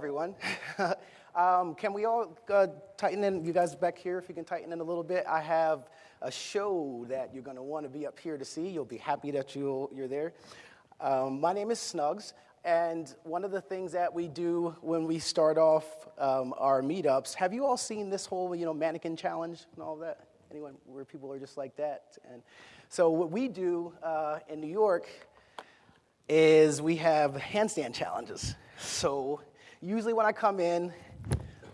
everyone. um, can we all uh, tighten in? You guys back here, if you can tighten in a little bit. I have a show that you're going to want to be up here to see. You'll be happy that you you're there. Um, my name is Snugs, and one of the things that we do when we start off um, our meetups, have you all seen this whole, you know, mannequin challenge and all that? Anyone where people are just like that? And so what we do uh, in New York is we have handstand challenges. So usually when I come in,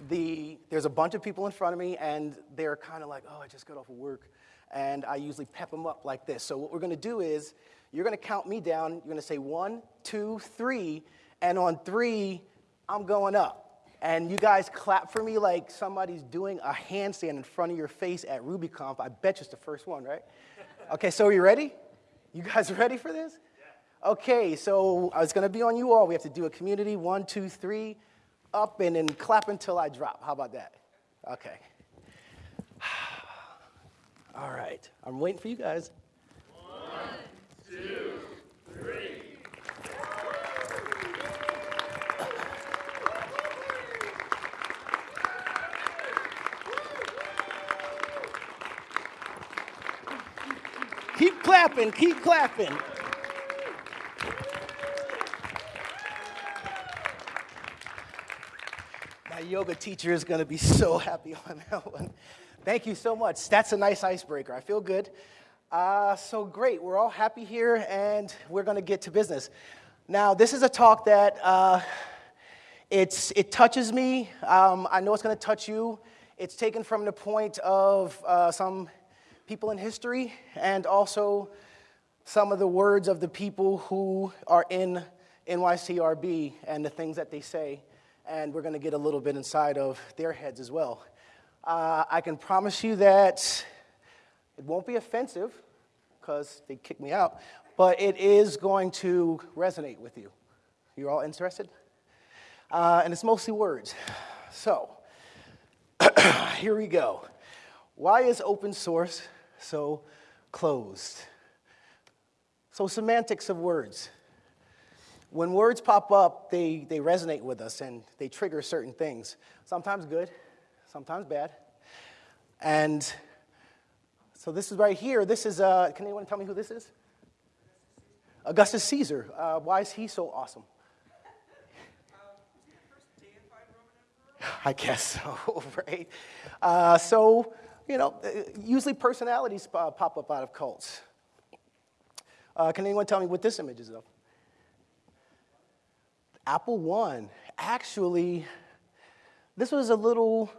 the, there's a bunch of people in front of me, and they're kind of like, oh, I just got off of work. And I usually pep them up like this. So what we're going to do is you're going to count me down. You're going to say one, two, three. And on three, I'm going up. And you guys clap for me like somebody's doing a handstand in front of your face at RubyConf. I bet you it's the first one, right? Okay, so are you ready? You guys ready for this? Okay, so uh, it's going to be on you all. We have to do a community one, two, three, up, and then clap until I drop. How about that? Okay. All right, I'm waiting for you guys. One, two, three. Keep clapping, keep clapping. Yoga teacher is going to be so happy on that one. Thank you so much. That's a nice icebreaker. I feel good. Uh, so great. We're all happy here, and we're going to get to business. Now, this is a talk that uh, it's, it touches me. Um, I know it's going to touch you. It's taken from the point of uh, some people in history and also some of the words of the people who are in NYCRB and the things that they say and we're going to get a little bit inside of their heads as well. Uh, I can promise you that it won't be offensive because they kicked me out, but it is going to resonate with you. You're all interested? Uh, and it's mostly words. So, here we go. Why is open source so closed? So, semantics of words when words pop up, they, they resonate with us and they trigger certain things. Sometimes good, sometimes bad. And so this is right here. This is, uh, can anyone tell me who this is? Augustus Caesar. Uh, why is he so awesome? I guess so, right? Uh, so, you know, uh, usually personalities pop up out of cults. Uh, can anyone tell me what this image is of? Apple One. Actually, this was a little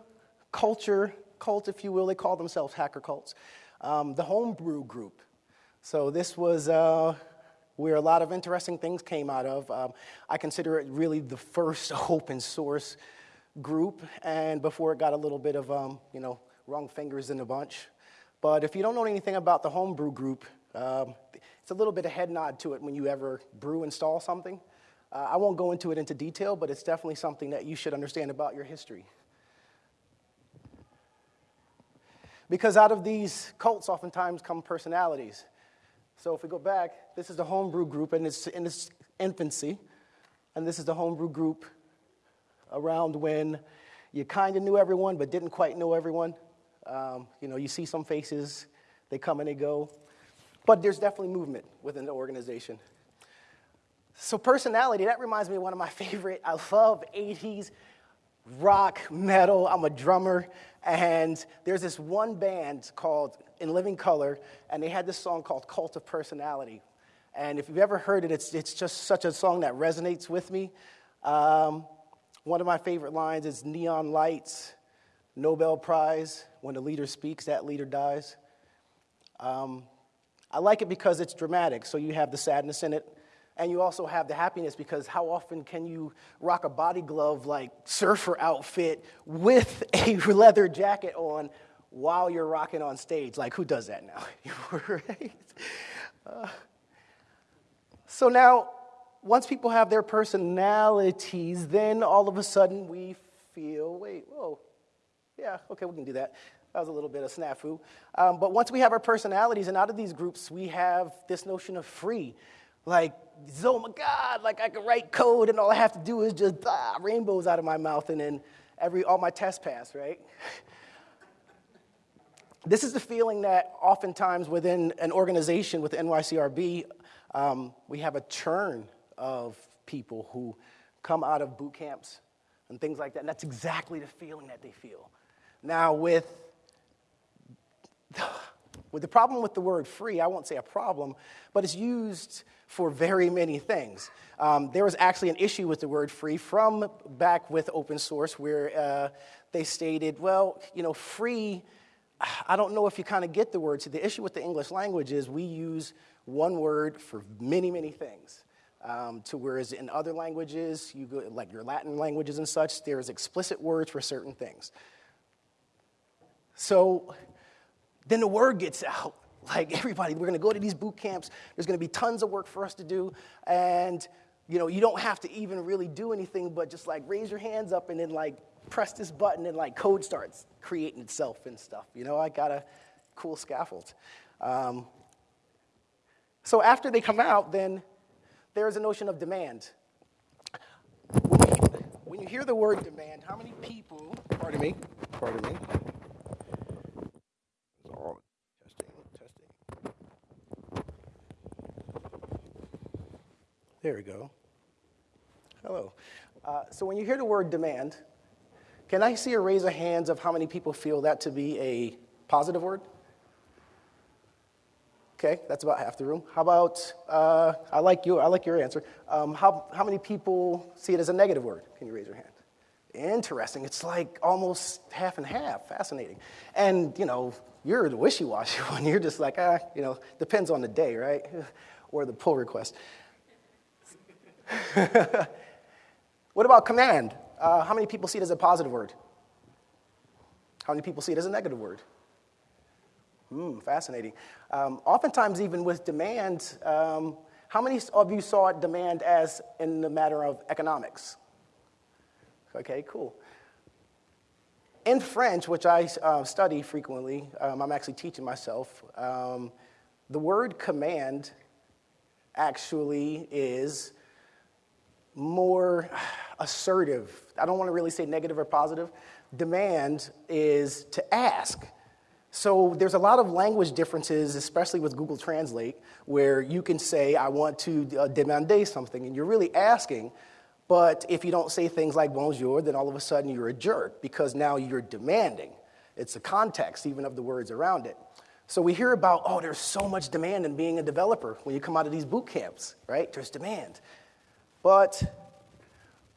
culture cult, if you will. They call themselves hacker cults. Um, the Homebrew Group. So this was uh, where a lot of interesting things came out of. Um, I consider it really the first open source group, and before it got a little bit of, um, you know, wrong fingers in a bunch. But if you don't know anything about the Homebrew Group, um, it's a little bit of head nod to it when you ever brew install something. Uh, I won't go into it into detail, but it's definitely something that you should understand about your history. Because out of these cults, oftentimes come personalities. So if we go back, this is the homebrew group and it's in its infancy. And this is the homebrew group around when you kind of knew everyone but didn't quite know everyone. Um, you know, you see some faces, they come and they go. But there's definitely movement within the organization. So, personality, that reminds me of one of my favorite. I love 80s rock, metal. I'm a drummer. And there's this one band called In Living Color, and they had this song called Cult of Personality. And if you've ever heard it, it's, it's just such a song that resonates with me. Um, one of my favorite lines is Neon Lights, Nobel Prize. When the leader speaks, that leader dies. Um, I like it because it's dramatic, so you have the sadness in it and you also have the happiness because how often can you rock a body glove like surfer outfit with a leather jacket on while you're rocking on stage? Like, who does that now? right? Uh, so now, once people have their personalities, then all of a sudden we feel, wait, whoa, yeah, okay, we can do that. That was a little bit of snafu. Um, but once we have our personalities, and out of these groups, we have this notion of free. Like, oh my God, like I can write code and all I have to do is just ah, rainbows out of my mouth and then every, all my tests pass, right? this is the feeling that oftentimes within an organization with NYCRB, um, we have a churn of people who come out of boot camps and things like that. And that's exactly the feeling that they feel. Now, with, with the problem with the word free, I won't say a problem, but it's used for very many things. Um, there was actually an issue with the word free from back with open source where uh, they stated, well, you know, free, I don't know if you kind of get the word. So the issue with the English language is we use one word for many, many things. Um, to whereas in other languages, you go, like your Latin languages and such, there's explicit words for certain things. So then the word gets out. Like everybody, we're going to go to these boot camps. There's going to be tons of work for us to do, and you know, you don't have to even really do anything but just like raise your hands up and then like press this button and like code starts creating itself and stuff. You know, I got a cool scaffold. Um, so after they come out, then there's a notion of demand. When you, when you hear the word demand, how many people, pardon me, pardon me, testing, testing. There we go. Hello. Uh, so when you hear the word demand, can I see a raise of hands of how many people feel that to be a positive word? Okay, that's about half the room. How about, uh, I like you, I like your answer. Um, how, how many people see it as a negative word? Can you raise your hand? Interesting. It's like almost half and half. Fascinating. And, you know, you're the wishy-washy one. You're just like, ah, you know, depends on the day, right? or the pull request. what about command? Uh, how many people see it as a positive word? How many people see it as a negative word? Hmm, fascinating. Um, oftentimes, even with demand, um, how many of you saw demand as in the matter of economics? Okay, cool. In French, which I uh, study frequently, um, I'm actually teaching myself, um, the word command actually is more assertive. I don't want to really say negative or positive. Demand is to ask. So there's a lot of language differences, especially with Google Translate, where you can say, I want to uh, demander something, and you're really asking. But if you don't say things like bonjour, then all of a sudden you're a jerk because now you're demanding. It's the context, even of the words around it. So we hear about, oh, there's so much demand in being a developer when you come out of these boot camps, right? There's demand. But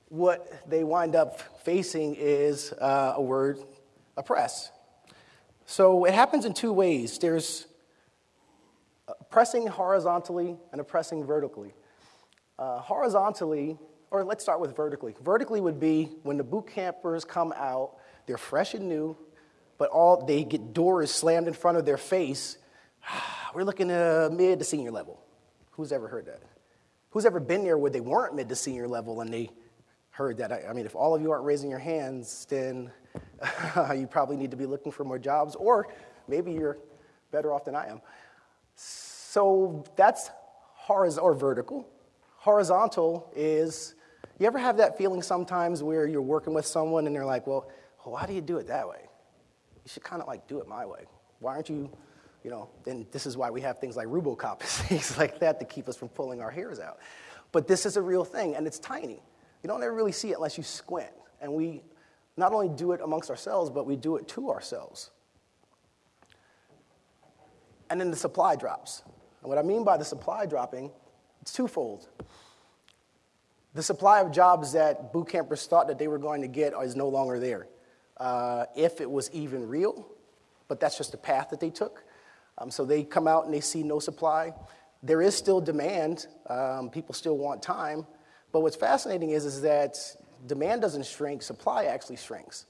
what they wind up facing is uh, a word, oppress. So it happens in two ways there's pressing horizontally and pressing vertically. Uh, horizontally, or let's start with vertically. Vertically would be when the boot campers come out, they're fresh and new, but all they get doors slammed in front of their face. We're looking at mid to senior level. Who's ever heard that? Who's ever been there where they weren't mid to senior level and they heard that? I, I mean, if all of you aren't raising your hands, then you probably need to be looking for more jobs, or maybe you're better off than I am. So that's horizontal or vertical. Horizontal is, you ever have that feeling sometimes where you're working with someone and they're like, well, why do you do it that way? You should kind of like do it my way. Why aren't you, you know, then this is why we have things like Rubocop and things like that to keep us from pulling our hairs out. But this is a real thing, and it's tiny. You don't ever really see it unless you squint. And we not only do it amongst ourselves, but we do it to ourselves. And then the supply drops. And what I mean by the supply dropping, it's twofold. The supply of jobs that boot campers thought that they were going to get is no longer there. Uh, if it was even real, but that's just the path that they took. Um, so they come out and they see no supply. There is still demand. Um, people still want time. But what's fascinating is, is that demand doesn't shrink, supply actually shrinks.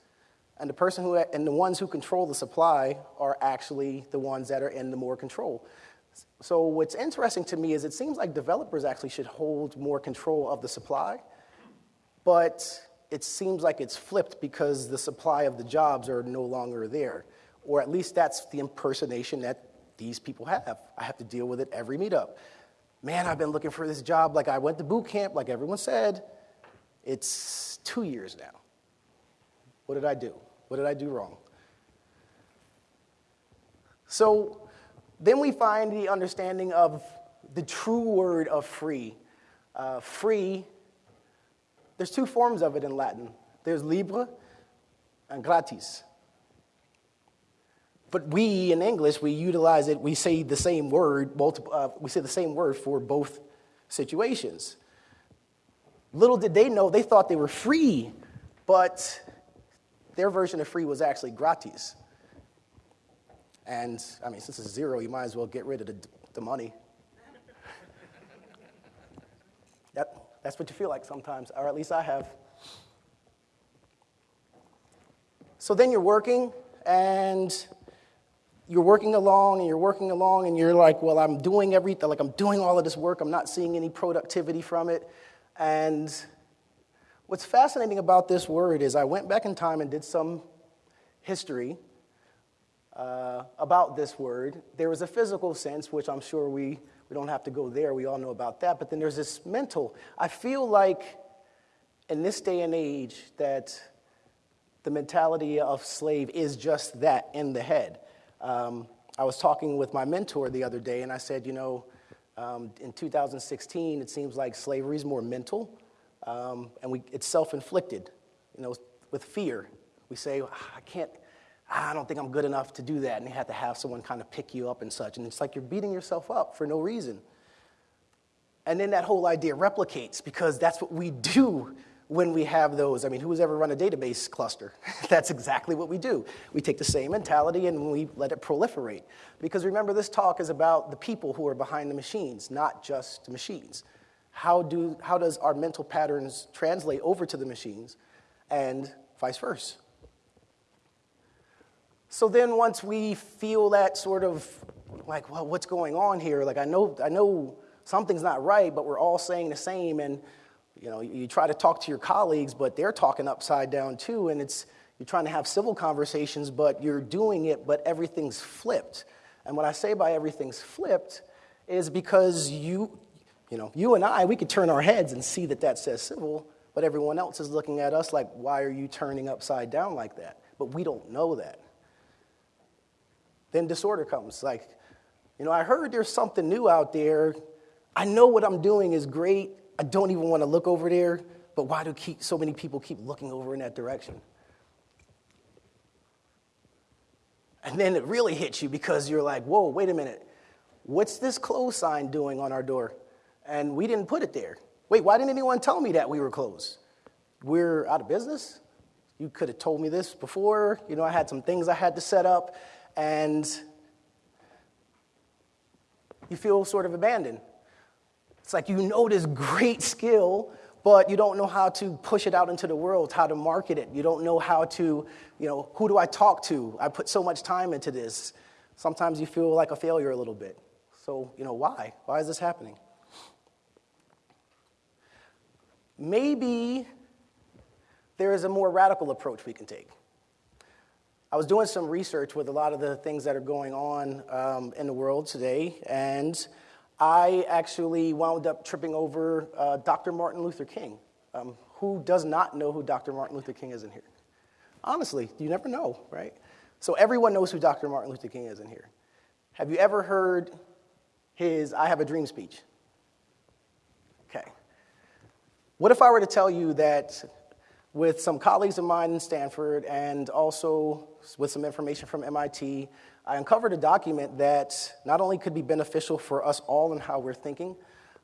And the person who and the ones who control the supply are actually the ones that are in the more control. So what's interesting to me is it seems like developers actually should hold more control of the supply, but it seems like it's flipped because the supply of the jobs are no longer there. Or at least that's the impersonation that these people have. I have to deal with it every meetup. man, I've been looking for this job. Like I went to boot camp, like everyone said. It's two years now. What did I do? What did I do wrong? So then we find the understanding of the true word of free. Uh, free, there's two forms of it in Latin there's libre and gratis. But we in English, we utilize it, we say the same word, multiple, uh, we say the same word for both situations. Little did they know, they thought they were free, but their version of free was actually gratis. And I mean, since it's zero, you might as well get rid of the, the money. that, that's what you feel like sometimes, or at least I have. So then you're working, and you're working along and you're working along and you're like, well, I'm doing everything, like I'm doing all of this work, I'm not seeing any productivity from it. And what's fascinating about this word is I went back in time and did some history uh, about this word. There was a physical sense, which I'm sure we, we don't have to go there, we all know about that. But then there's this mental. I feel like in this day and age that the mentality of slave is just that in the head. Um, I was talking with my mentor the other day, and I said, you know, um, in 2016, it seems like slavery is more mental, um, and we, it's self-inflicted, you know, with fear. We say, ah, I can't, I don't think I'm good enough to do that, and you have to have someone kind of pick you up and such, and it's like you're beating yourself up for no reason. And then that whole idea replicates because that's what we do when we have those. I mean, who's ever run a database cluster? That's exactly what we do. We take the same mentality and we let it proliferate. Because remember, this talk is about the people who are behind the machines, not just the machines. How, do, how does our mental patterns translate over to the machines and vice versa? So then once we feel that sort of like, well, what's going on here? Like I know, I know something's not right, but we're all saying the same and you know, you try to talk to your colleagues, but they're talking upside down too, and it's you're trying to have civil conversations, but you're doing it, but everything's flipped. And what I say by everything's flipped is because you, you know, you and I, we could turn our heads and see that that says civil, but everyone else is looking at us like, why are you turning upside down like that? But we don't know that. Then disorder comes. Like, you know, I heard there's something new out there. I know what I'm doing is great. I don't even want to look over there, but why do keep, so many people keep looking over in that direction? And then it really hits you because you're like, whoa, wait a minute. What's this close sign doing on our door? And we didn't put it there. Wait, why didn't anyone tell me that we were closed? We're out of business? You could have told me this before. You know, I had some things I had to set up, and you feel sort of abandoned. It's like you know this great skill, but you don't know how to push it out into the world, how to market it. You don't know how to, you know, who do I talk to? I put so much time into this. Sometimes you feel like a failure a little bit. So, you know, why? Why is this happening? Maybe there is a more radical approach we can take. I was doing some research with a lot of the things that are going on um, in the world today, and I actually wound up tripping over uh, Dr. Martin Luther King. Um, who does not know who Dr. Martin Luther King is in here? Honestly, you never know, right? So everyone knows who Dr. Martin Luther King is in here. Have you ever heard his I Have a Dream speech? Okay. What if I were to tell you that with some colleagues of mine in Stanford and also with some information from MIT, I uncovered a document that not only could be beneficial for us all in how we're thinking,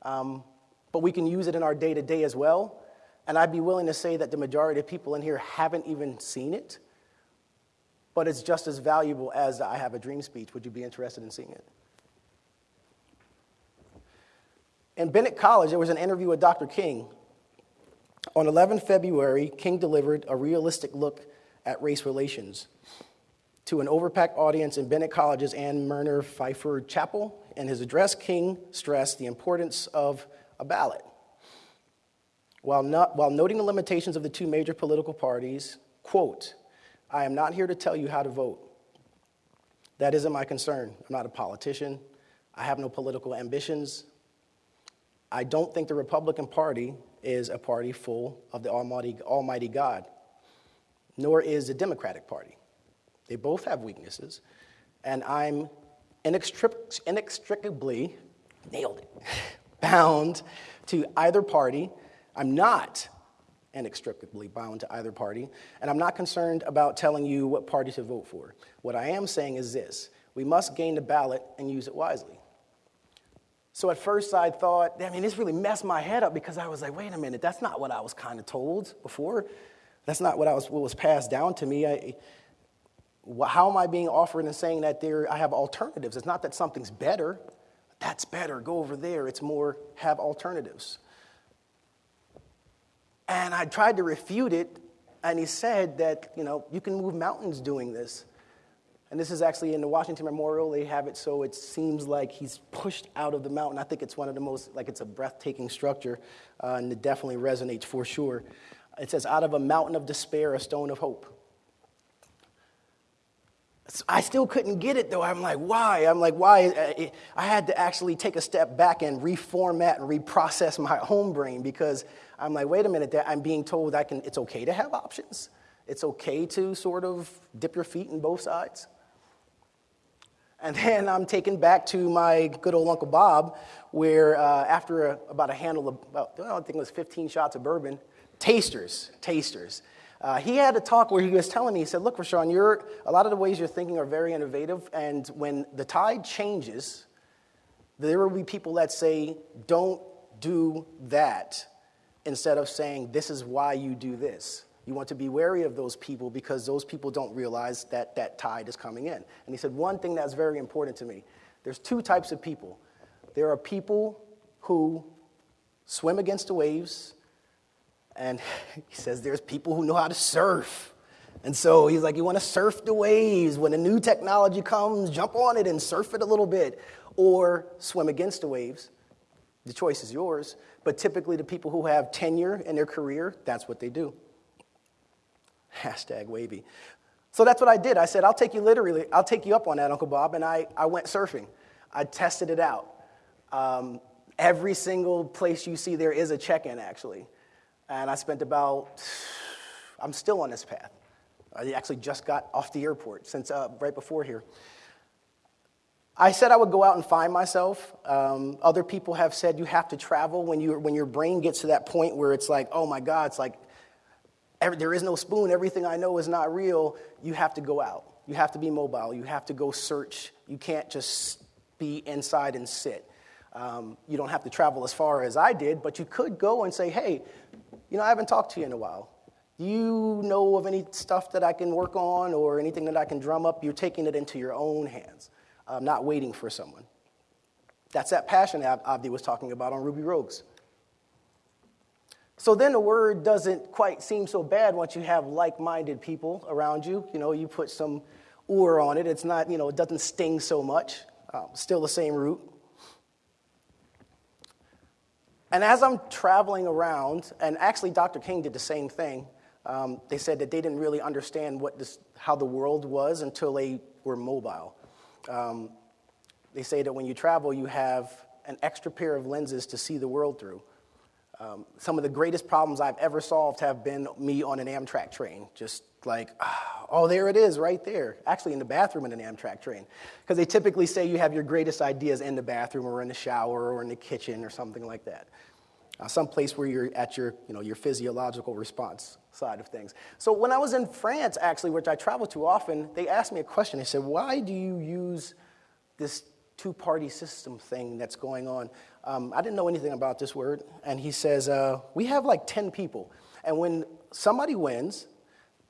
um, but we can use it in our day to day as well. And I'd be willing to say that the majority of people in here haven't even seen it, but it's just as valuable as I Have a Dream speech. Would you be interested in seeing it? In Bennett College, there was an interview with Dr. King on 11 February, King delivered a realistic look at race relations to an overpacked audience in Bennett College's Ann Merner Pfeiffer Chapel. In his address, King stressed the importance of a ballot. While, not, while noting the limitations of the two major political parties, quote, I am not here to tell you how to vote. That isn't my concern. I'm not a politician. I have no political ambitions. I don't think the Republican Party is a party full of the Almighty, Almighty God, nor is the Democratic Party. They both have weaknesses, and I'm inextric- inextricably, nailed it, bound to either party. I'm not inextricably bound to either party, and I'm not concerned about telling you what party to vote for. What I am saying is this we must gain the ballot and use it wisely. So at first I thought, I mean, this really messed my head up because I was like, wait a minute, that's not what I was kind of told before. That's not what, I was, what was passed down to me. I, how am I being offered and saying that there, I have alternatives? It's not that something's better. That's better. Go over there. It's more have alternatives. And I tried to refute it, and he said that, you know, you can move mountains doing this. And this is actually in the Washington Memorial. They have it so it seems like he's pushed out of the mountain. I think it's one of the most, like, it's a breathtaking structure, uh, and it definitely resonates for sure. It says, Out of a mountain of despair, a stone of hope. I still couldn't get it though. I'm like, why? I'm like, why? I had to actually take a step back and reformat and reprocess my home brain because I'm like, wait a minute, that I'm being told I can, it's okay to have options. It's okay to sort of dip your feet in both sides. And then I'm taken back to my good old Uncle Bob, where uh, after a, about a handle of, about, I think it was 15 shots of bourbon, tasters, tasters. Uh, he had a talk where he was telling me, he said, Look, Rashawn, you're, a lot of the ways you're thinking are very innovative, and when the tide changes, there will be people that say, Don't do that, instead of saying, This is why you do this. You want to be wary of those people because those people don't realize that that tide is coming in. And he said, One thing that's very important to me there's two types of people. There are people who swim against the waves, and he says there's people who know how to surf. And so he's like, You want to surf the waves. When a new technology comes, jump on it and surf it a little bit, or swim against the waves. The choice is yours. But typically, the people who have tenure in their career, that's what they do. Hashtag wavy. So that's what I did. I said, I'll take you literally, I'll take you up on that, Uncle Bob. And I, I went surfing. I tested it out. Um, every single place you see there is a check in, actually. And I spent about, I'm still on this path. I actually just got off the airport since uh, right before here. I said I would go out and find myself. Um, other people have said you have to travel when, you, when your brain gets to that point where it's like, oh my God, it's like every, there is no spoon. Everything I know is not real. You have to go out. You have to be mobile. You have to go search. You can't just be inside and sit. Um, you don't have to travel as far as I did, but you could go and say, hey, you know, I haven't talked to you in a while. Do you know of any stuff that I can work on or anything that I can drum up? You're taking it into your own hands um, not waiting for someone. That's that passion Avdi was talking about on Ruby Rogues. So then the word doesn't quite seem so bad once you have like minded people around you. You know, you put some ur on it, it's not, you know, it doesn't sting so much. Um, still the same root. And as I'm traveling around, and actually Dr. King did the same thing, um, they said that they didn't really understand what this, how the world was until they were mobile. Um, they say that when you travel, you have an extra pair of lenses to see the world through. Um, some of the greatest problems I've ever solved have been me on an Amtrak train, just like, oh, there it is right there. Actually, in the bathroom in an Amtrak train. Because they typically say you have your greatest ideas in the bathroom or in the shower or in the kitchen or something like that. Uh, some place where you're at your, you know, your physiological response side of things. So when I was in France, actually, which I travel to often, they asked me a question. They said, why do you use this two-party system thing that's going on? Um, I didn't know anything about this word. And he says, uh, we have like 10 people. And when somebody wins,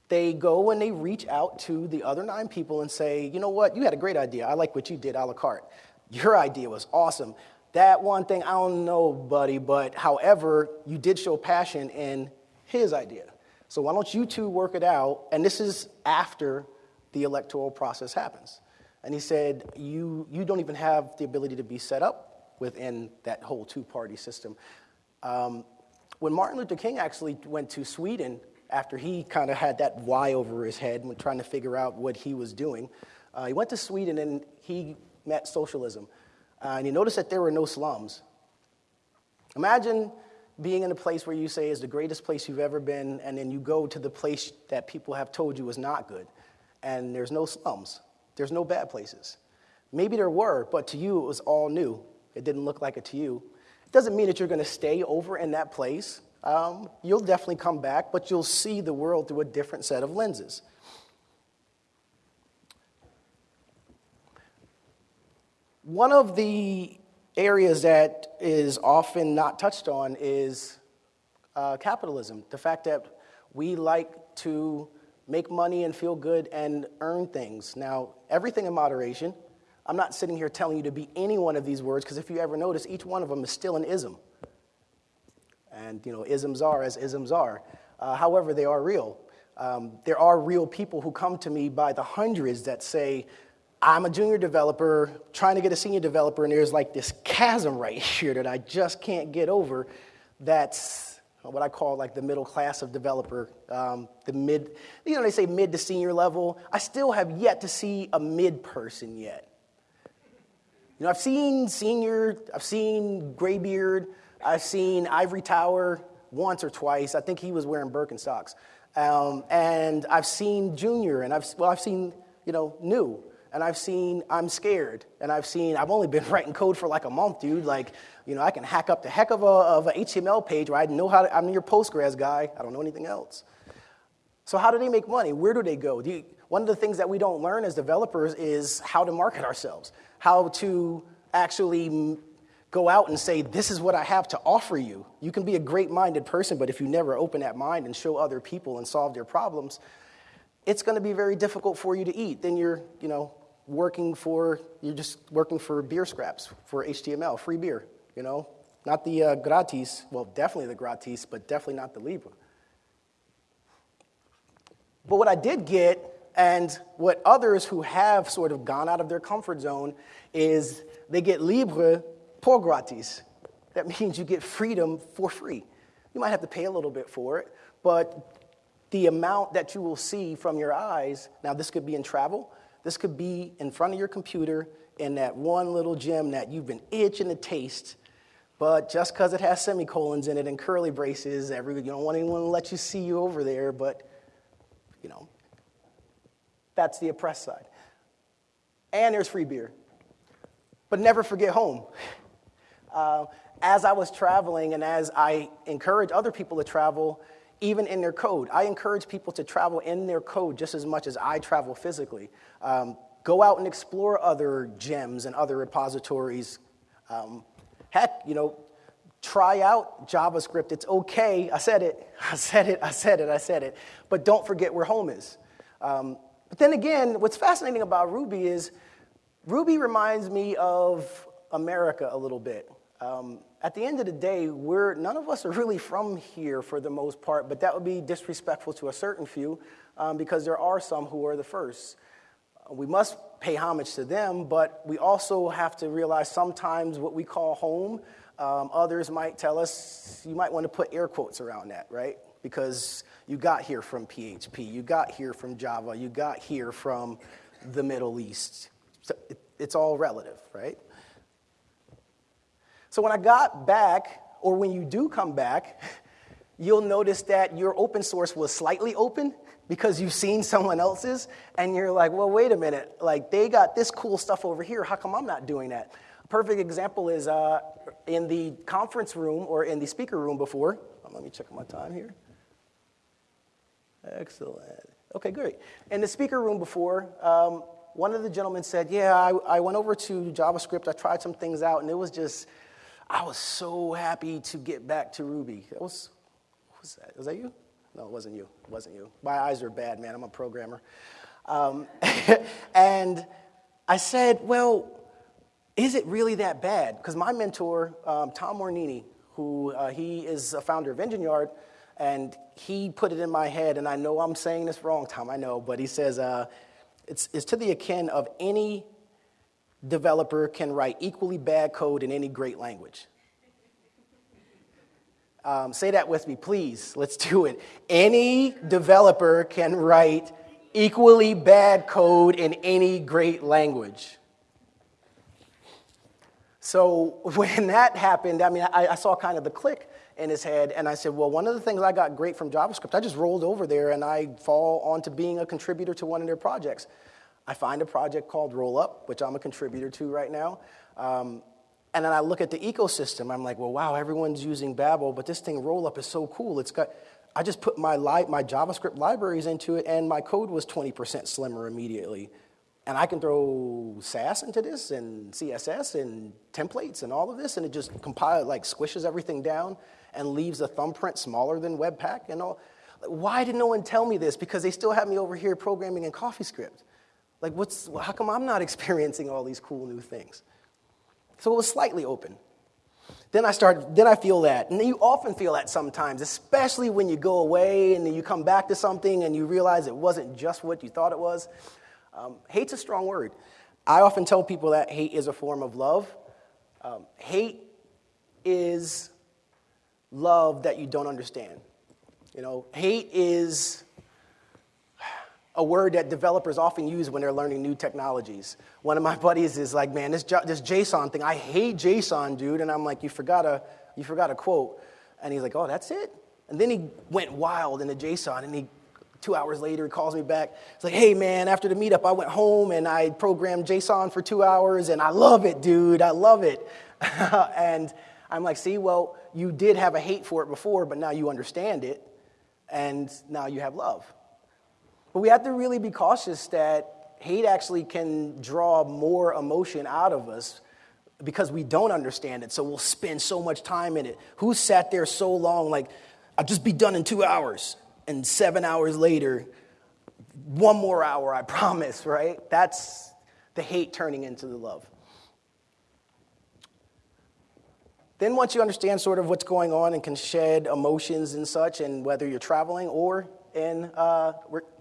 they go and they reach out to the other nine people and say, you know what, you had a great idea. I like what you did a la carte. Your idea was awesome. That one thing, I don't know, buddy, but however, you did show passion in his idea. So why don't you two work it out? And this is after the electoral process happens. And he said, you, you don't even have the ability to be set up within that whole two party system. Um, when Martin Luther King actually went to Sweden after he kind of had that why over his head when trying to figure out what he was doing, uh, he went to Sweden and he met socialism. Uh, and he noticed that there were no slums. Imagine being in a place where you say is the greatest place you've ever been, and then you go to the place that people have told you is not good, and there's no slums, there's no bad places. Maybe there were, but to you it was all new. It didn't look like it to you. It doesn't mean that you're going to stay over in that place. Um, you'll definitely come back, but you'll see the world through a different set of lenses. One of the areas that is often not touched on is uh, capitalism. The fact that we like to make money and feel good and earn things. Now, everything in moderation. I'm not sitting here telling you to be any one of these words because if you ever notice, each one of them is still an ism. And, you know, isms are as isms are. Uh, however, they are real. Um, there are real people who come to me by the hundreds that say, I'm a junior developer trying to get a senior developer, and there's like this chasm right here that I just can't get over. That's what I call like the middle class of developer, um, the mid, you know, they say mid to senior level. I still have yet to see a mid person yet. You know, I've seen senior, I've seen graybeard, I've seen ivory tower once or twice. I think he was wearing Birkenstocks. Um, and I've seen junior, and I've, well, I've seen, you know, new and I've seen I'm scared, and I've seen I've only been writing code for like a month, dude. Like, you know, I can hack up the heck of a of an HTML page where I know how to, I'm your Postgres guy. I don't know anything else. So how do they make money? Where do they go? Do you, one of the things that we don't learn as developers is how to market ourselves, how to actually go out and say, This is what I have to offer you. You can be a great minded person, but if you never open that mind and show other people and solve their problems, it's going to be very difficult for you to eat. Then you're, you know, working for, you're just working for beer scraps, for HTML, free beer, you know? Not the uh, gratis, well, definitely the gratis, but definitely not the Libre. But what I did get, and what others who have sort of gone out of their comfort zone, is they get Libre por gratis. That means you get freedom for free. You might have to pay a little bit for it, but the amount that you will see from your eyes, now this could be in travel, this could be in front of your computer in that one little gem that you've been itching to taste, but just because it has semicolons in it and curly braces, every, you don't want anyone to let you see you over there, but you know, that's the oppressed side. And there's free beer. But never forget home. Uh, as I was traveling and as I encourage other people to travel, even in their code. I encourage people to travel in their code just as much as I travel physically. Um, go out and explore other gems and other repositories. Um, heck, you know, try out JavaScript. It's okay. I said it. I said it. I said it. I said it. But don't forget where home is. Um, but then again, what's fascinating about Ruby is Ruby reminds me of America a little bit. Um, at the end of the day, we're, none of us are really from here for the most part, but that would be disrespectful to a certain few um, because there are some who are the first. We must pay homage to them, but we also have to realize sometimes what we call home, um, others might tell us, you might want to put air quotes around that, right? Because you got here from PHP, you got here from Java, you got here from the Middle East. So it's all relative, right? So when I got back, or when you do come back, you'll notice that your open source was slightly open because you've seen someone else's, and you're like, well, wait a minute, like they got this cool stuff over here. How come I'm not doing that? A perfect example is uh, in the conference room or in the speaker room before. Um, let me check my time here. Excellent. Okay, great. In the speaker room before, um, one of the gentlemen said, Yeah, I, I went over to JavaScript, I tried some things out, and it was just I was so happy to get back to Ruby. That was, was that? Was that you? No, it wasn't you. It wasn't you. My eyes are bad, man. I'm a programmer. Um, and I said, well, is it really that bad? Because my mentor, um, Tom Mornini, who uh, he is a founder of Engine Yard, and he put it in my head, and I know I'm saying this wrong, Tom, I know, but he says uh, it's, it's to the akin of any developer can write equally bad code in any great language. Um, say that with me, please. Let's do it. Any developer can write equally bad code in any great language. So when that happened, I mean, I, I, saw kind of the click in his head, and I said, well, one of the things I got great from JavaScript, I just rolled over there and I fall onto being a contributor to one of their projects. I find a project called Rollup, which I'm a contributor to right now. Um, and then I look at the ecosystem. I'm like, well, wow, everyone's using Babel, but this thing Rollup is so cool. It's got, I just put my, li- my JavaScript libraries into it, and my code was 20% slimmer immediately. And I can throw Sass into this and CSS and templates and all of this, and it just compiles, like squishes everything down and leaves a thumbprint smaller than Webpack and all. Why did no one tell me this? Because they still have me over here programming in CoffeeScript. Like, what's, how come I'm not experiencing all these cool new things? So it was slightly open. Then I start, then I feel that. And you often feel that sometimes, especially when you go away and then you come back to something and you realize it wasn't just what you thought it was. Um, hate's a strong word. I often tell people that hate is a form of love. Um, hate is love that you don't understand. You know, hate is a word that developers often use when they're learning new technologies. One of my buddies is like, man, this, this JSON thing, I hate JSON, dude. And I'm like, you forgot a, you forgot a quote. And he's like, oh, that's it? And then he went wild in the JSON and he Two hours later, he calls me back. It's like, hey, man, after the meetup, I went home and I programmed JSON for two hours, and I love it, dude. I love it. and I'm like, see, well, you did have a hate for it before, but now you understand it, and now you have love. But we have to really be cautious that hate actually can draw more emotion out of us because we don't understand it. So we'll spend so much time in it. Who sat there so long, like, I'll just be done in two hours? and seven hours later, one more hour, I promise, right? That's the hate turning into the love. Then, once you understand sort of what's going on and can shed emotions and such, and whether you're traveling or in uh,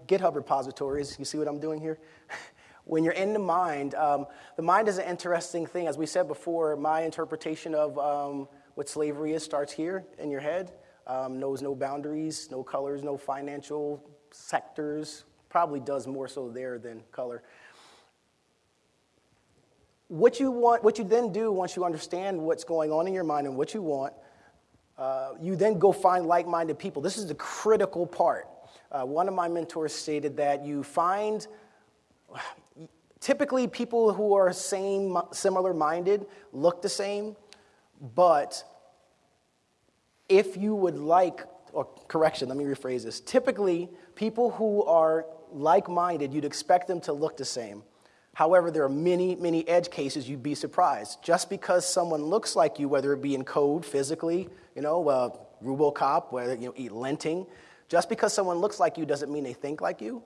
GitHub repositories, you see what I'm doing here? when you're in the mind, um, the mind is an interesting thing. As we said before, my interpretation of um, what slavery is starts here in your head um, knows no boundaries, no colors, no financial sectors, probably does more so there than color. What you want, what you then do once you understand what's going on in your mind and what you want, uh, you then go find like-minded people. This is the critical part. Uh, one of my mentors stated that you find typically people who are same, similar minded look the same, but if you would like, or correction, let me rephrase this. Typically, people who are like minded, you'd expect them to look the same. However, there are many, many edge cases you'd be surprised. Just because someone looks like you, whether it be in code, physically, you know, uh, Rubocop, whether you know, linting, just because someone looks like you doesn't mean they think like you.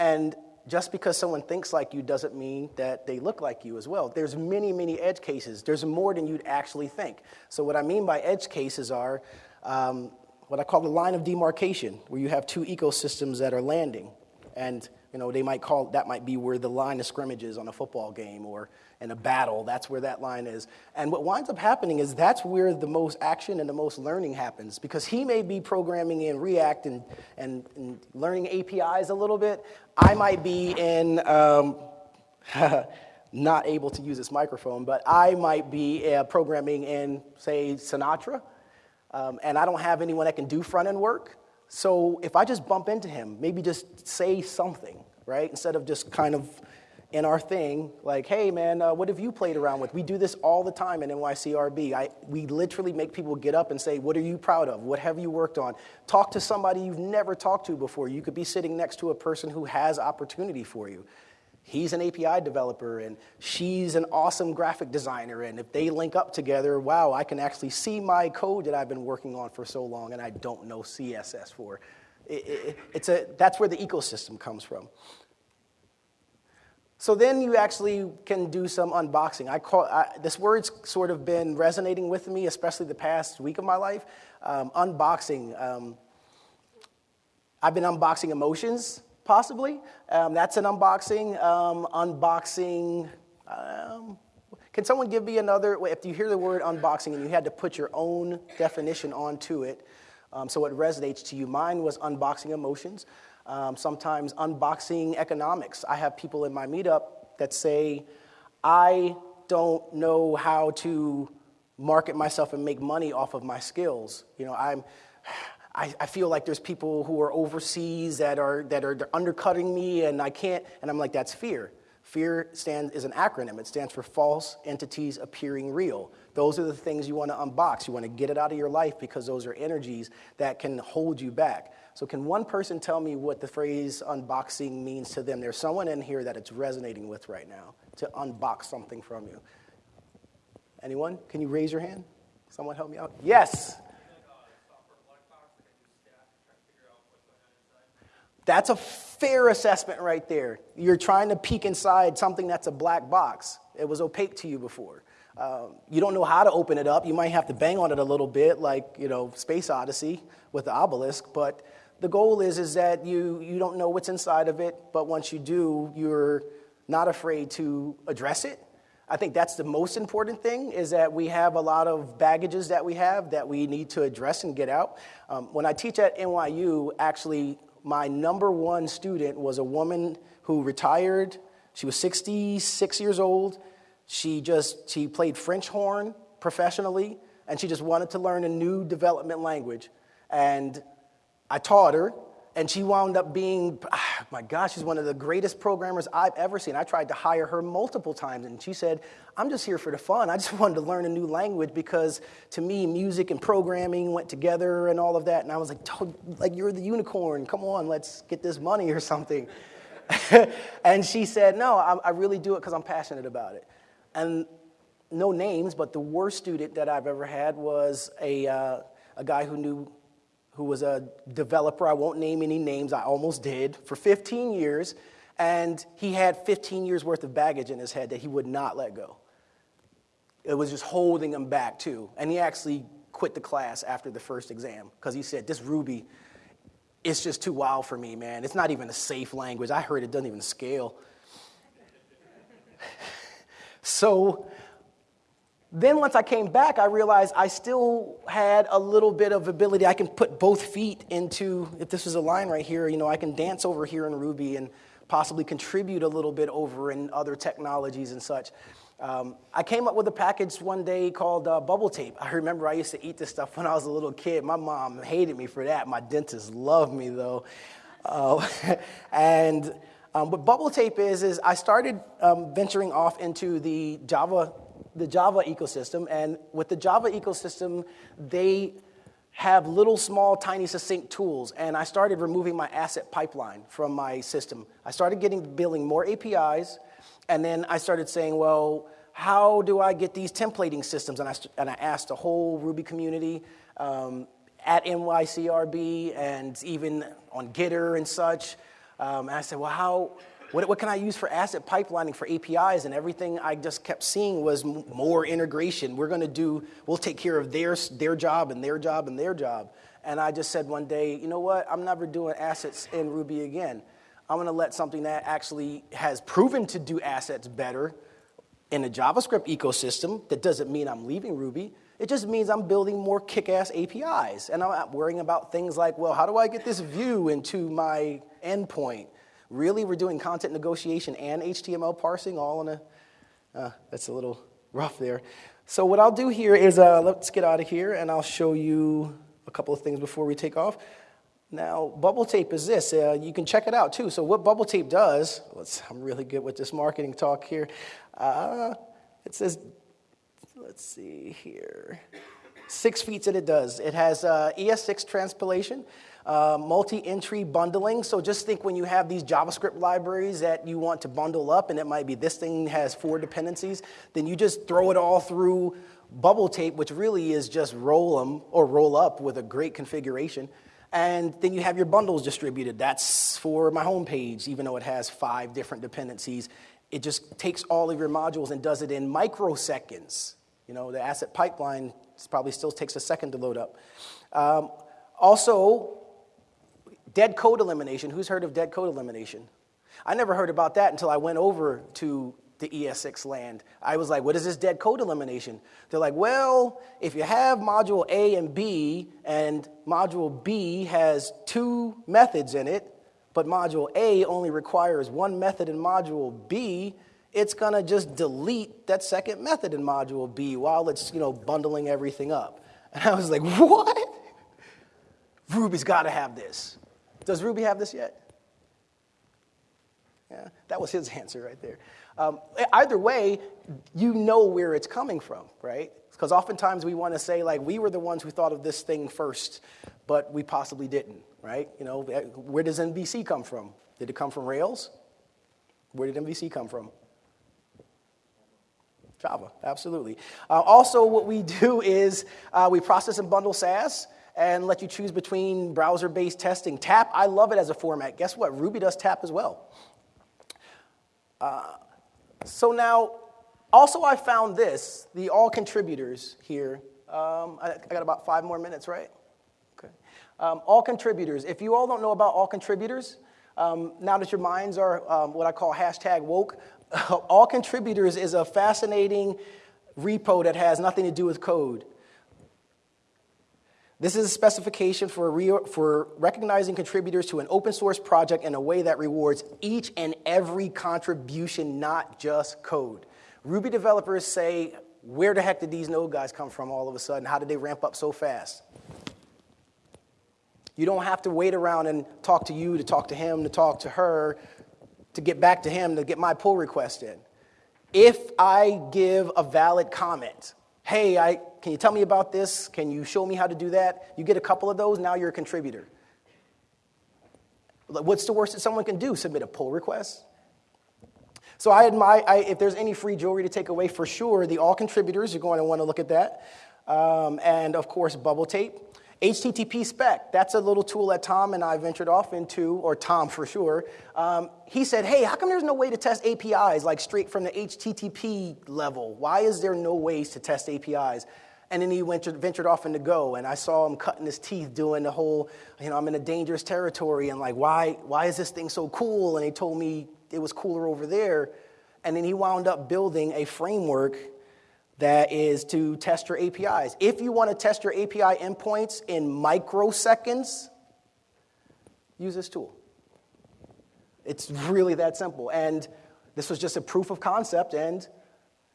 And just because someone thinks like you doesn't mean that they look like you as well. There's many, many edge cases. There's more than you'd actually think. So what I mean by edge cases are um, what I call the line of demarcation, where you have two ecosystems that are landing. And you know, they might call that might be where the line of scrimmage is on a football game or in a battle. That's where that line is. And what winds up happening is that's where the most action and the most learning happens because he may be programming in React and, and, and learning APIs a little bit. I might be in, um, not able to use this microphone, but I might be uh, programming in, say, Sinatra. Um, and I don't have anyone that can do front end work. So if I just bump into him, maybe just say something, right? Instead of just kind of in our thing, like, hey man, uh, what have you played around with? We do this all the time in NYCRB. I, we literally make people get up and say, what are you proud of? What have you worked on? Talk to somebody you've never talked to before. You could be sitting next to a person who has opportunity for you. He's an API developer and she's an awesome graphic designer. And if they link up together, wow, I can actually see my code that I've been working on for so long and I don't know CSS for. It, it, it's a, that's where the ecosystem comes from. So then you actually can do some unboxing. I call, I, this word's sort of been resonating with me, especially the past week of my life. Um, unboxing. Um, I've been unboxing emotions, possibly. Um, that's an unboxing. Um, unboxing. Um, can someone give me another? If you hear the word unboxing and you had to put your own definition onto it, um, so it resonates to you. Mine was unboxing emotions um, sometimes unboxing economics. I have people in my meetup that say, I don't know how to market myself and make money off of my skills. You know, I'm, I, I feel like there's people who are overseas that are, that are undercutting me and I can't, and I'm like, that's fear. Fear stands, is an acronym. It stands for false entities appearing real. Those are the things you want to unbox. You want to get it out of your life because those are energies that can hold you back. So, can one person tell me what the phrase unboxing means to them? There's someone in here that it's resonating with right now to unbox something from you. Anyone? Can you raise your hand? Someone help me out? Yes. That's a fair assessment right there. You're trying to peek inside something that's a black box. It was opaque to you before. Um, you don't know how to open it up. You might have to bang on it a little bit, like you know, Space Odyssey with the obelisk. But the goal is is that you you don't know what's inside of it. But once you do, you're not afraid to address it. I think that's the most important thing is that we have a lot of baggages that we have that we need to address and get out. Um, when I teach at NYU, actually my number one student was a woman who retired. She was 66 years old. She just she played French horn professionally, and she just wanted to learn a new development language. And I taught her, and she wound up being, ah, my gosh, she's one of the greatest programmers I've ever seen. I tried to hire her multiple times, and she said, I'm just here for the fun. I just wanted to learn a new language because to me, music and programming went together and all of that. And I was like, like you're the unicorn. Come on, let's get this money or something. and she said, No, I, I really do it because I'm passionate about it. And no names, but the worst student that I've ever had was a, uh, a guy who knew who was a developer. I won't name any names, I almost did, for 15 years. And he had 15 years worth of baggage in his head that he would not let go. It was just holding him back, too. And he actually quit the class after the first exam because he said, This Ruby, it's just too wild for me, man. It's not even a safe language. I heard it doesn't even scale. so then once I came back, I realized I still had a little bit of ability. I can put both feet into, if this is a line right here, you know, I can dance over here in Ruby and possibly contribute a little bit over in other technologies and such. Um, I came up with a package one day called uh, bubble tape. I remember I used to eat this stuff when I was a little kid. My mom hated me for that. My dentist loved me though. Uh, and um, what bubble tape is, is I started um, venturing off into the Java the Java ecosystem. And with the Java ecosystem, they have little, small, tiny, succinct tools. And I started removing my asset pipeline from my system. I started getting building more APIs, and then I started saying, well, how do I get these templating systems? And I, and I asked the whole Ruby community um, at NYCRB and even on Gitter and such. Um, and I said, well, how, what, what can I use for asset pipelining for APIs? And everything I just kept seeing was more integration. We're going to do, we'll take care of their, their job and their job and their job. And I just said one day, you know what? I'm never doing assets in Ruby again. I'm going to let something that actually has proven to do assets better in a JavaScript ecosystem. That doesn't mean I'm leaving Ruby. It just means I'm building more kick ass APIs. And I'm not worrying about things like, well, how do I get this view into my endpoint? Really, we're doing content negotiation and HTML parsing all in a, uh, that's a little rough there. So what I'll do here is, uh, let's get out of here and I'll show you a couple of things before we take off. Now, bubble tape is this. Uh, you can check it out too. So what bubble tape does, I'm really good with this marketing talk here. Uh, it says, let's see here, six feats that it does. It has uh, ES6 transpilation uh, multi-entry bundling. So just think when you have these JavaScript libraries that you want to bundle up, and it might be this thing has four dependencies, then you just throw it all through bubble tape, which really is just roll them or roll up with a great configuration. And then you have your bundles distributed. That's for my homepage, even though it has five different dependencies. It just takes all of your modules and does it in microseconds. You know, the asset pipeline probably still takes a second to load up. Um, also, Dead code elimination. Who's heard of dead code elimination? I never heard about that until I went over to the ES6 land. I was like, what is this dead code elimination? They're like, well, if you have module A and B, and module B has two methods in it, but module A only requires one method in module B, it's going to just delete that second method in module B while it's, you know, bundling everything up. And I was like, what? Ruby's got to have this. Does Ruby have this yet? Yeah, that was his answer right there. Um, either way, you know where it's coming from, right? Because oftentimes we want to say, like, we were the ones who thought of this thing first, but we possibly didn't, right? You know, where does MVC come from? Did it come from Rails? Where did MVC come from? Java, absolutely. Uh, also, what we do is uh, we process and bundle Sass and let you choose between browser based testing. TAP, I love it as a format. Guess what? Ruby does TAP as well. Uh, so now, also, I found this the all contributors here. Um, I, I, got about five more minutes, right? Okay. Um, all contributors. If you all don't know about all contributors, um, now that your minds are um, what I call hashtag woke, all contributors is a fascinating repo that has nothing to do with code. This is a specification for, re- for recognizing contributors to an open source project in a way that rewards each and every contribution, not just code. Ruby developers say, where the heck did these node guys come from all of a sudden? How did they ramp up so fast? You don't have to wait around and talk to you, to talk to him, to talk to her, to get back to him, to get my pull request in. If I give a valid comment, hey, I, can you tell me about this? Can you show me how to do that? You get a couple of those, now you're a contributor. What's the worst that someone can do? Submit a pull request? So I admire, I, if there's any free jewelry to take away, for sure, the all contributors, you're going to want to look at that. Um, and of course, bubble tape. HTTP spec, that's a little tool that Tom and I ventured off into, or Tom for sure. Um, he said, Hey, how come there's no way to test APIs like straight from the HTTP level? Why is there no ways to test APIs? And then he ventured, ventured off into Go, and I saw him cutting his teeth doing the whole, you know, I'm in a dangerous territory, and like, why, why is this thing so cool? And he told me it was cooler over there. And then he wound up building a framework that is to test your APIs. If you want to test your API endpoints in microseconds, use this tool. It's really that simple. And this was just a proof of concept, and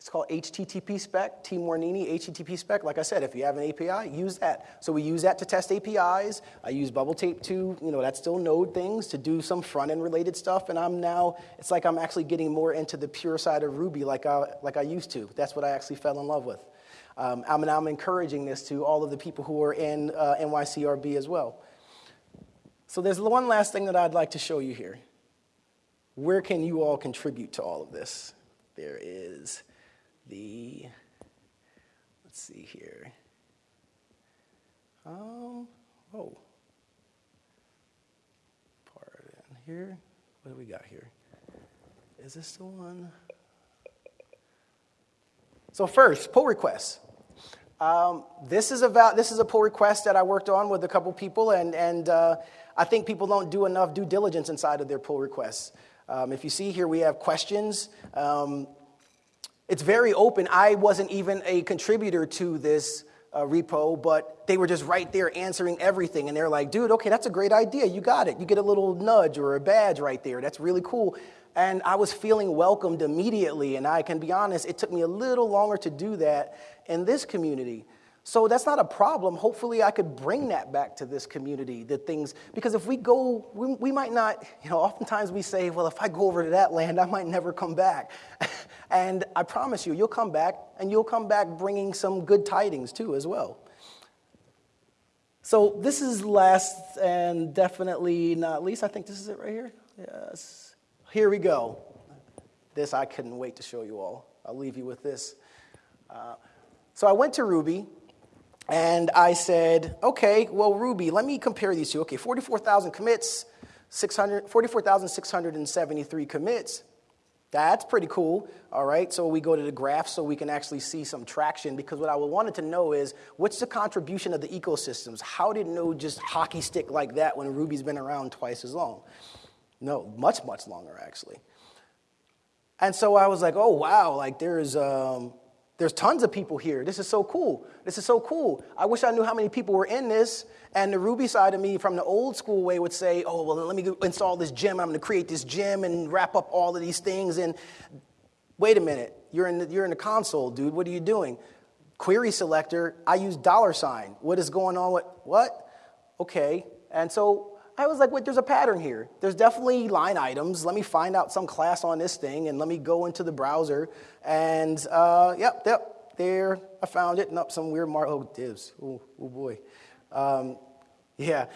it's called HTTP spec, T. Mornini, HTTP spec. Like I said, if you have an API, use that. So we use that to test APIs. I use Bubble Tape to, you know, that's still Node things to do some front end related stuff. And I'm now, it's like I'm actually getting more into the pure side of Ruby like I, like I used to. That's what I actually fell in love with. Um, I'm, I'm encouraging this to all of the people who are in uh, NYCRB as well. So there's one last thing that I'd like to show you here. Where can you all contribute to all of this? There is the, let's see here. Um, oh, pardon here. What do we got here? Is this the one? So first, pull requests. Um, this is about this is a pull request that I worked on with a couple people, and and uh, I think people don't do enough due diligence inside of their pull requests. Um, if you see here, we have questions. Um, it's very open. I wasn't even a contributor to this uh, repo, but they were just right there answering everything. And they're like, dude, okay, that's a great idea. You got it. You get a little nudge or a badge right there. That's really cool. And I was feeling welcomed immediately. And I can be honest, it took me a little longer to do that in this community. So that's not a problem. Hopefully, I could bring that back to this community, the things, because if we go, we, we might not, you know, oftentimes we say, well, if I go over to that land, I might never come back. and I promise you, you'll come back, and you'll come back bringing some good tidings too, as well. So this is last and definitely not least. I think this is it right here. Yes. Here we go. This I couldn't wait to show you all. I'll leave you with this. Uh, so I went to Ruby and I said, okay, well, Ruby, let me compare these two. Okay, 44,000 commits, 44,673 commits. That's pretty cool. All right, so we go to the graph so we can actually see some traction because what I wanted to know is what's the contribution of the ecosystems? How did Node just hockey stick like that when Ruby's been around twice as long? No, much, much longer actually. And so I was like, oh, wow, like there's, um, there's tons of people here. This is so cool. This is so cool. I wish I knew how many people were in this. And the Ruby side of me from the old school way would say, oh, well, let me go install this gem. I'm going to create this gem and wrap up all of these things. And Wait a minute, you're in the, you're in the console, dude. What are you doing? Query selector, I use dollar sign. What is going on with what? Okay. And so I was like, wait, there's a pattern here. There's definitely line items. Let me find out some class on this thing and let me go into the browser. And uh, yep, yep, there, I found it. Nope, some weird mark. Oh, divs. Oh, oh boy. Um, yeah.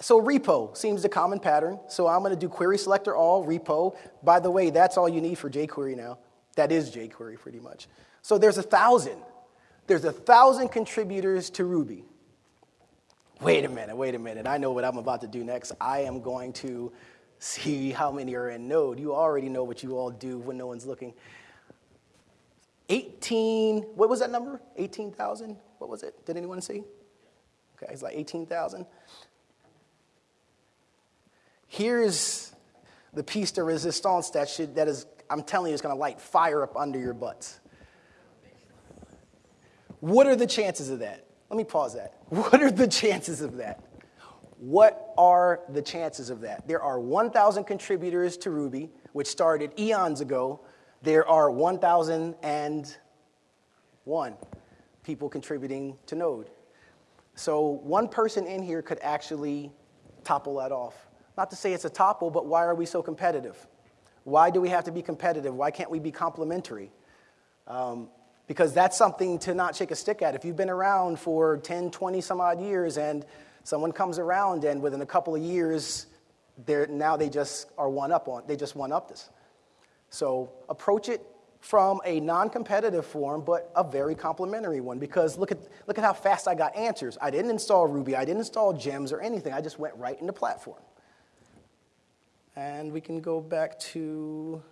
So repo seems the common pattern. So I'm going to do query selector all repo. By the way, that's all you need for jQuery now. That is jQuery pretty much. So there's a thousand. There's a thousand contributors to Ruby. Wait a minute, wait a minute. I know what I'm about to do next. I am going to see how many are in Node. You already know what you all do when no one's looking. 18, what was that number? 18,000? What was it? Did anyone see? Okay, it's like 18,000. Here's the piece de resistance that should, that is, I'm telling you, is going to light fire up under your butts. What are the chances of that? Let me pause that. What are the chances of that? What are the chances of that? There are 1,000 contributors to Ruby, which started eons ago. There are 1,001 people contributing to Node. So one person in here could actually topple that off. Not to say it's a topple, but why are we so competitive? Why do we have to be competitive? Why can't we be complementary? Um, because that's something to not shake a stick at. If you've been around for 10, 20 some odd years and someone comes around and within a couple of years, they're, now they just are one up on, they just one up this. So approach it from a non-competitive form, but a very complementary one because look at, look at how fast I got answers. I didn't install Ruby, I didn't install gems or anything. I just went right into the platform. And we can go back to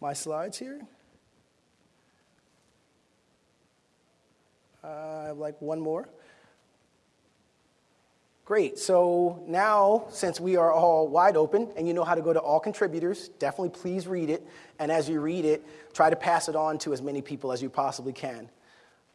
my slides here. I have like one more. Great. So now, since we are all wide open and you know how to go to all contributors, definitely please read it. And as you read it, try to pass it on to as many people as you possibly can.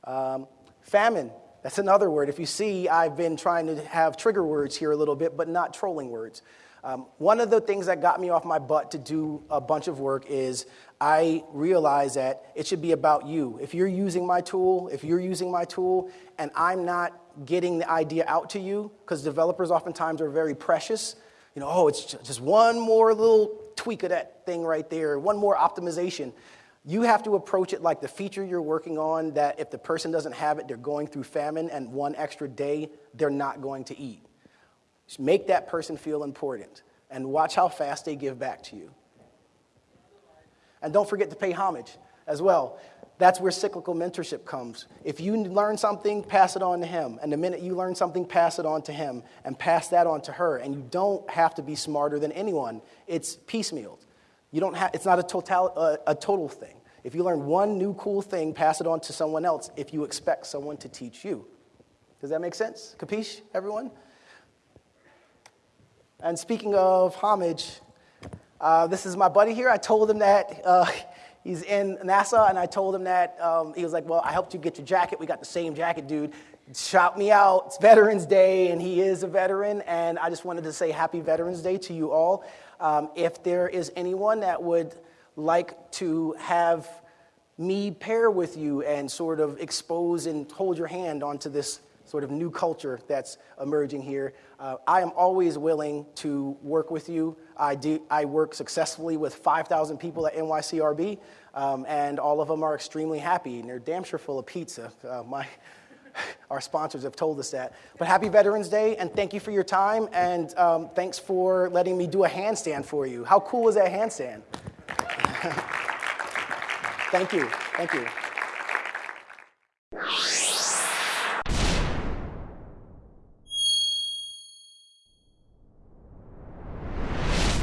Um, famine. That's another word. If you see, I've been trying to have trigger words here a little bit, but not trolling words. Um, one of the things that got me off my butt to do a bunch of work is I realized that it should be about you. If you're using my tool, if you're using my tool, and I'm not getting the idea out to you, because developers oftentimes are very precious, you know, oh, it's just one more little tweak of that thing right there, one more optimization. You have to approach it like the feature you're working on that if the person doesn't have it, they're going through famine, and one extra day, they're not going to eat. Make that person feel important and watch how fast they give back to you. And don't forget to pay homage as well. That's where cyclical mentorship comes. If you learn something, pass it on to him. And the minute you learn something, pass it on to him and pass that on to her. And you don't have to be smarter than anyone. It's piecemeal. You don't have, it's not a total, uh, a total thing. If you learn one new cool thing, pass it on to someone else if you expect someone to teach you. Does that make sense? Capiche, everyone? And speaking of homage, uh, this is my buddy here. I told him that uh, he's in NASA, and I told him that um, he was like, Well, I helped you get your jacket. We got the same jacket, dude. Shout me out. It's Veterans Day, and he is a veteran. And I just wanted to say Happy Veterans Day to you all. Um, if there is anyone that would like to have me pair with you and sort of expose and hold your hand onto this sort of new culture that's emerging here. Uh, I am always willing to work with you. I, do, I work successfully with 5,000 people at NYCRB, um, and all of them are extremely happy, and they're damn sure full of pizza. Uh, my, our sponsors have told us that. But happy Veterans Day, and thank you for your time, and um, thanks for letting me do a handstand for you. How cool is that handstand? thank you. Thank you.